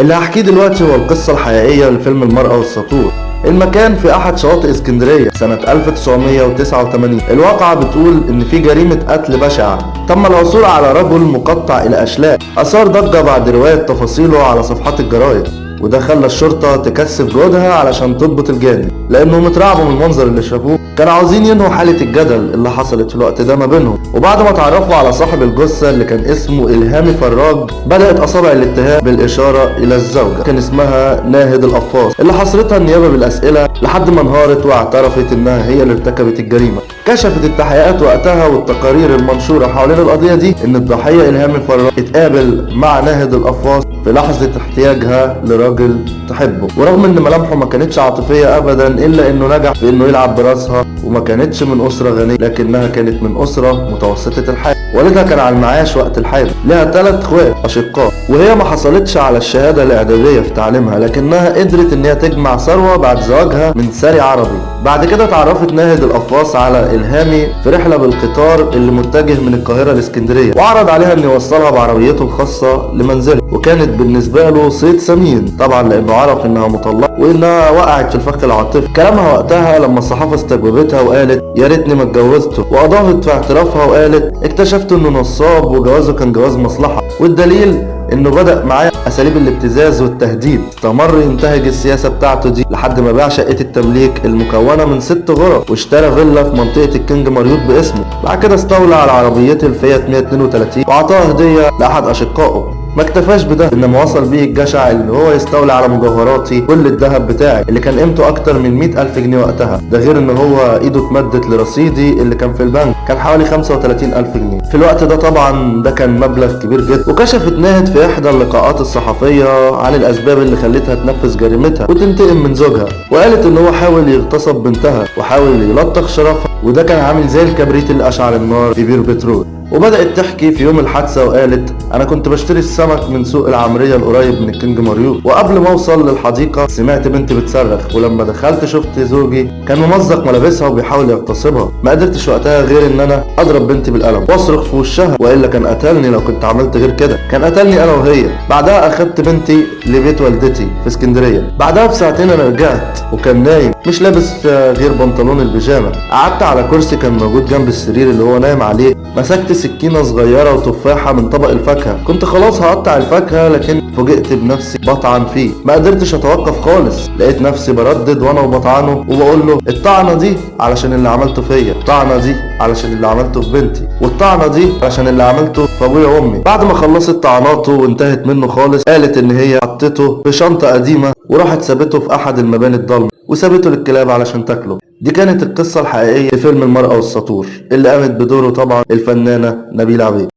اللي هحكيه دلوقتي هو القصة الحقيقية لفيلم المرأة والسطور. المكان في أحد شواطئ اسكندرية سنة 1989 الواقعة بتقول إن في جريمة قتل بشعة. تم العثور على رجل مقطع إلى أشلاء. أثار ضجة بعد رواية تفاصيله على صفحات الجرايد. وده خلى الشرطة تكثف جهدها علشان تضبط الجاني لأنهم اترعبوا من المنظر اللي شافوه. كانوا عاوزين ينهوا حالة الجدل اللي حصلت في الوقت ده ما بينهم. وبعد ما اتعرفوا على صاحب الجثة اللي كان اسمه إلهامي فراج بدأت أصابع الاتهام بالإشارة إلى الزوجة كان اسمها ناهد القفاص اللي حصرتها النيابة بالأسئلة لحد ما انهارت واعترفت إنها هي اللي ارتكبت الجريمة. كشفت التحقيقات وقتها والتقارير المنشورة حوالين القضية دي إن الضحية إلهامي فراج اتقابل مع ناهد القفاص في لحظة احتياجها لراجل تحبه. ورغم إن ملامحه ما كانتش عاطفية ابدا إلا إنه نجح في انه يلعب براسها وما كانتش من أسرة غنية لكنها كانت من أسرة متوسطة الحال. والدها كان على المعاش وقت الحادث لها ثلاث إخوات أشقاء. وهي ما حصلتش على الشهادة الإعدادية في تعليمها لكنها قدرت إن هي تجمع ثروة بعد زواجها من ساري عربي. بعد كده اتعرفت ناهد القفاص على إلهامي في رحلة بالقطار اللي متجه من القاهرة لإسكندرية وعرض عليها ان يوصلها بعربيته الخاصة لمنزله وكانت بالنسبة له صيد ثمين طبعا لأنه عرف إنها مطلقة وإنها وقعت في الفخ العاطفي. كلامها وقتها لما الصحافة استجوبتها وقالت يا ريتني ما اتجوزته. وأضافت في اعترافها وقالت اكتشفت إنه نصاب وجوازه كان جواز مصلحة. والدليل إنه بدأ معاه أساليب الابتزاز والتهديد. استمر ينتهج السياسة بتاعته دي لحد ما باع شقة التمليك المكونة من ست غرف واشترى فيلا في منطقة الكينج مريوط باسمه. بعد كده استولى على عربيته الفيات 132 واعطاها هدية لأحد أشقائه. ما اكتفاش بده. إنما وصل بيه الجشع اللي هو يستولي على مجوهراتي كل الذهب بتاعي اللي كان قيمته أكتر من 100 ألف جنيه وقتها. ده غير إن هو إيده اتمدت لرصيدي اللي كان في البنك. كان حوالي 35 ألف جنيه. في الوقت ده طبعا ده كان مبلغ كبير جدا. وكشفت ناهد في إحدى اللقاءات الصحفية عن الأسباب اللي خلتها تنفذ جريمتها وتنتقم من زوجها. وقالت إن هو حاول يغتصب بنتها وحاول يلطخ شرفها. وده كان عامل زي الكبريت اللي اشعل النار في بير بترول. وبدأت تحكي في يوم الحادثة وقالت أنا كنت بشتري السمك من سوق العمرية القريب من الكينج مريوط وقبل ما أوصل للحديقة سمعت بنتي بتصرخ ولما دخلت شفت زوجي كان ممزق ملابسها وبيحاول يغتصبها ما قدرتش وقتها غير إن أنا أضرب بنتي بالقلم وأصرخ في وشها وإلا كان قتلني لو كنت عملت غير كده كان قتلني أنا وهي. بعدها أخدت بنتي لبيت والدتي في اسكندرية. بعدها بساعتين أنا رجعت وكان نايم مش لابس غير بنطلون البيجامة. قعدت على كرسي كان موجود جنب السرير اللي هو نايم عليه مسكت سكينة صغيرة وتفاحة من طبق الفاكهة. كنت خلاص هقطع الفاكهة لكن فوجئت بنفسي بطعن فيه. ما قدرتش أتوقف خالص. لقيت نفسي بردد وأنا وبطعنه وبقول له الطعنة دي علشان اللي عملته فيا الطعنة دي علشان اللي عملته في بنتي والطعنة دي علشان اللي عملته في أبويا وأمي. بعد ما خلصت طعناته وانتهت منه خالص قالت إن هي حطته في شنطة قديمة وراحت سابته في أحد المباني الضلمة وسابته للكلاب علشان تاكله. دي كانت القصة الحقيقية لفيلم المرأة والسطور اللي قامت بدوره طبعا الفنانة نبيلة عبيد.